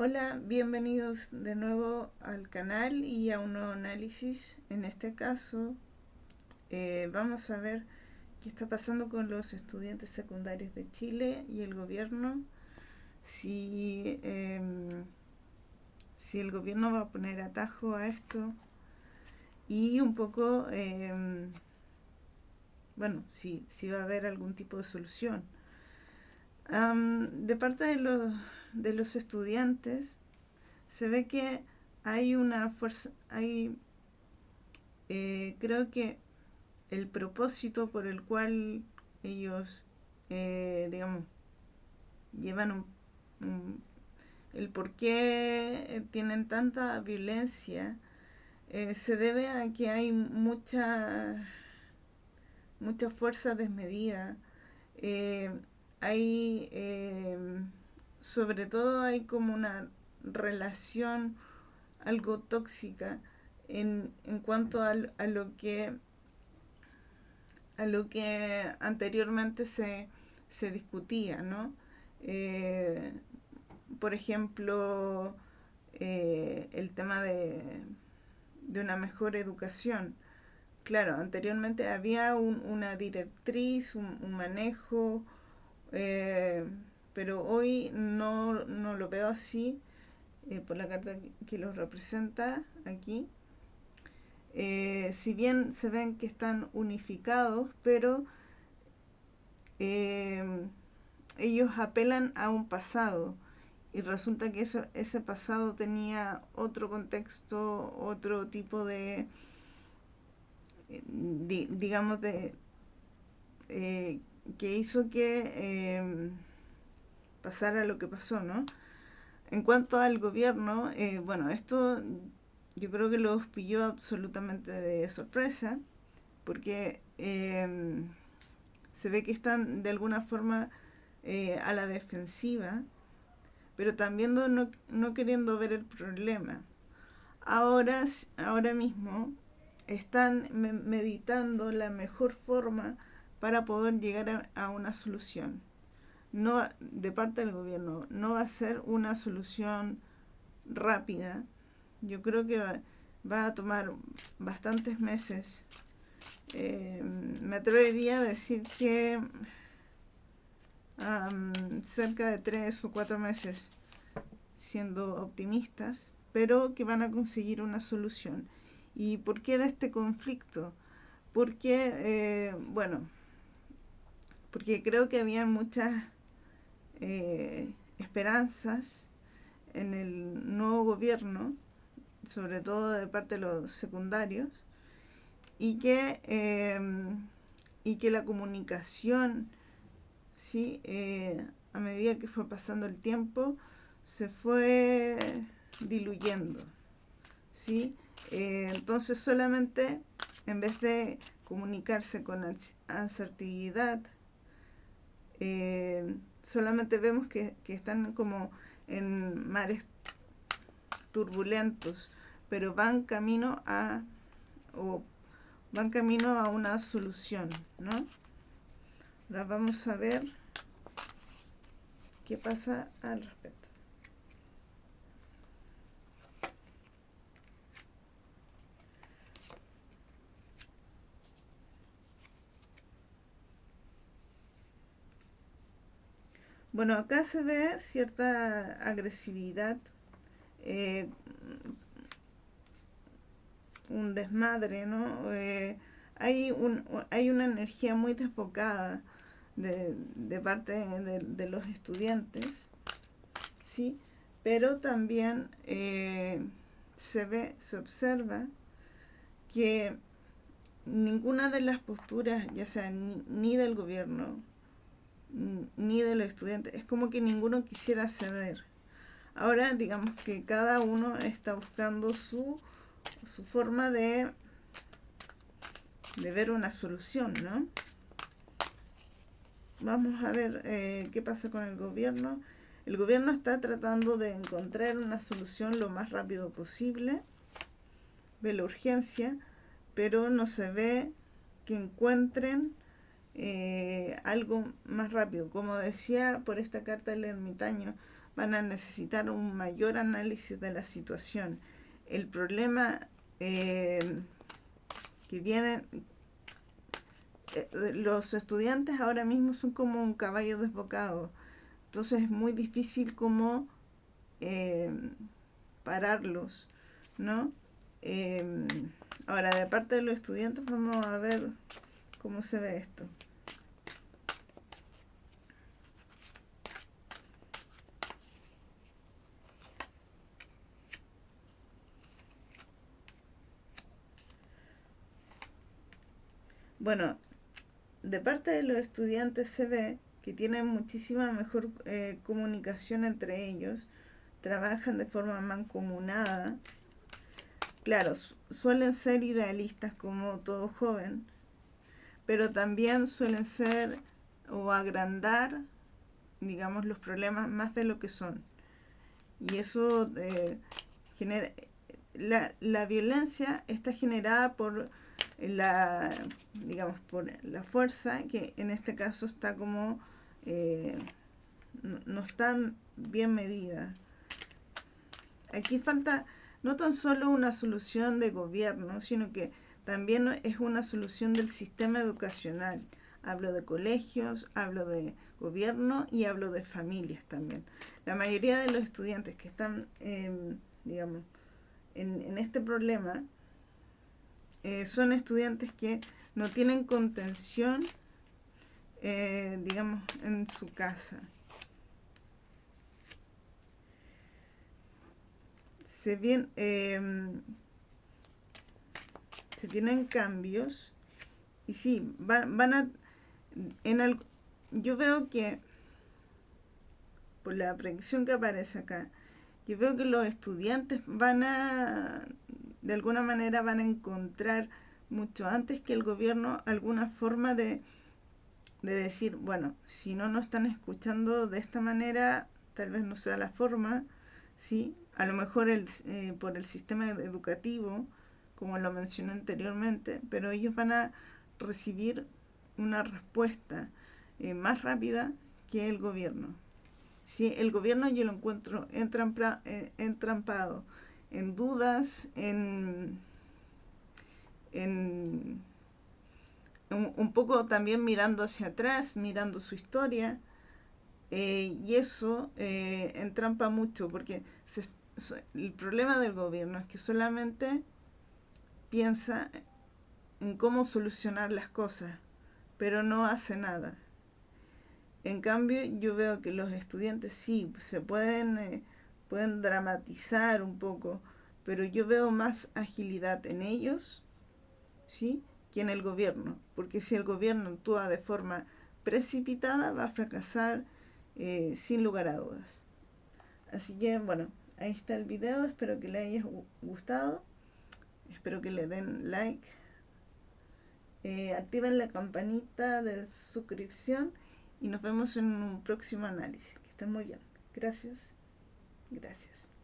Hola, bienvenidos de nuevo al canal y a un nuevo análisis. En este caso eh, vamos a ver qué está pasando con los estudiantes secundarios de Chile y el gobierno. Si, em, si el gobierno va a poner atajo a esto y un poco, em, bueno, si, si va a haber algún tipo de solución. De parte de los de los estudiantes se ve que hay una fuerza, hay, eh, creo que el propósito por el cual ellos, eh, digamos, llevan un, el por qué tienen tanta violencia, eh, se debe a que hay mucha, mucha fuerza desmedida, hay sobre todo hay como una relación algo tóxica en, cuanto a, lo que a lo que anteriormente se, discutía, ¿no? Eh, por ejemplo, eh, el tema de, una mejor educación. Claro, anteriormente había una directriz, un, manejo, eh, pero hoy no, lo veo así eh, por la carta que los representa aquí. Eh, si bien se ven que están unificados, pero eh, ellos apelan a un pasado y resulta que ese, ese pasado tenía otro contexto, otro tipo de, digamos, de que hizo que pasara lo que pasó, ¿no? En cuanto al gobierno, eh, bueno, esto yo creo que los pilló absolutamente de sorpresa, porque em, se ve que están de alguna forma eh, a la defensiva, pero también no, no, queriendo ver el problema. Ahora, ahora mismo están meditando la mejor forma para poder llegar a una solución no de parte del gobierno no va a ser una solución rápida. Yo creo que va, a tomar bastantes meses. Eh, me atrevería a decir que cerca de tres o cuatro meses, siendo optimistas, pero que van a conseguir una solución. ¿Y por qué de este conflicto? Porque, eh, bueno, porque creo que había muchas eh, esperanzas en el nuevo gobierno, sobre todo de parte de los secundarios, y que, em, y que la comunicación, ¿sí? Eh, a medida que fue pasando el tiempo, se fue diluyendo. ¿sí? Eh, entonces solamente en vez de comunicarse con asertividad, solamente vemos que, están como en mares turbulentos, pero van camino a van camino a una solución, ¿no? Ahora vamos a ver qué pasa al respecto. Bueno, acá se ve cierta agresividad, eh, un desmadre, ¿no? Eh, hay, un, hay una energía muy desfocada de, parte de, los estudiantes, ¿sí? Pero también eh, se ve, se observa que ninguna de las posturas, ya sea ni del gobierno, ni de los estudiantes. Es como que ninguno quisiera ceder. Ahora digamos que cada uno está buscando su, su forma de, de ver una solución, ¿no? Vamos a ver eh, qué pasa con el gobierno. El gobierno está tratando de encontrar una solución lo más rápido posible. Ve la urgencia, pero no se ve que encuentren eh, algo más rápido. Como decía por esta carta del ermitaño, van a necesitar un mayor análisis de la situación. El problema eh, que vienen, eh, los estudiantes ahora mismo son como un caballo desbocado, entonces es muy difícil como pararlos, ¿no? ahora, de parte de los estudiantes, vamos a ver cómo se ve esto. Bueno, de parte de los estudiantes se ve que tienen muchísima mejor eh, comunicación entre ellos, trabajan de forma mancomunada. Claro, suelen ser idealistas como todo joven, pero también suelen ser o agrandar, digamos, los problemas más de lo que son. Y eso eh, genera... La, la violencia está generada por la, digamos, por la fuerza, que en este caso está como, eh, no, está bien medida. Aquí falta no tan solo una solución de gobierno, sino que también es una solución del sistema educacional. Hablo de colegios, hablo de gobierno y hablo de familias también. La mayoría de los estudiantes que están, digamos, en, en este problema eh, son estudiantes que no tienen contención, eh, digamos, en su casa. Se, vienen, em, se vienen cambios y sí, van, van a... En el, yo veo que, por la predicción que aparece acá, yo veo que los estudiantes van a de alguna manera van a encontrar mucho antes que el gobierno alguna forma de, decir, bueno, si no nos están escuchando de esta manera, tal vez no sea la forma, ¿sí? A lo mejor el, eh, por el sistema educativo, como lo mencioné anteriormente, pero ellos van a recibir una respuesta eh, más rápida que el gobierno. Si el gobierno yo lo encuentro eh, entrampado en dudas, en, en un, poco también mirando hacia atrás, mirando su historia. Eh, y eso eh, entrampa mucho porque el problema del gobierno es que solamente piensa en cómo solucionar las cosas, pero no hace nada. En cambio, yo veo que los estudiantes sí se pueden eh, pueden dramatizar un poco, pero yo veo más agilidad en ellos, ¿sí? Que en el gobierno, porque si el gobierno actúa de forma precipitada va a fracasar eh, sin lugar a dudas. Así que bueno, ahí está el video, espero que le haya gustado, espero que le den like, eh, activen la campanita de suscripción y nos vemos en un próximo análisis. Que estén muy bien. Gracias. Gracias.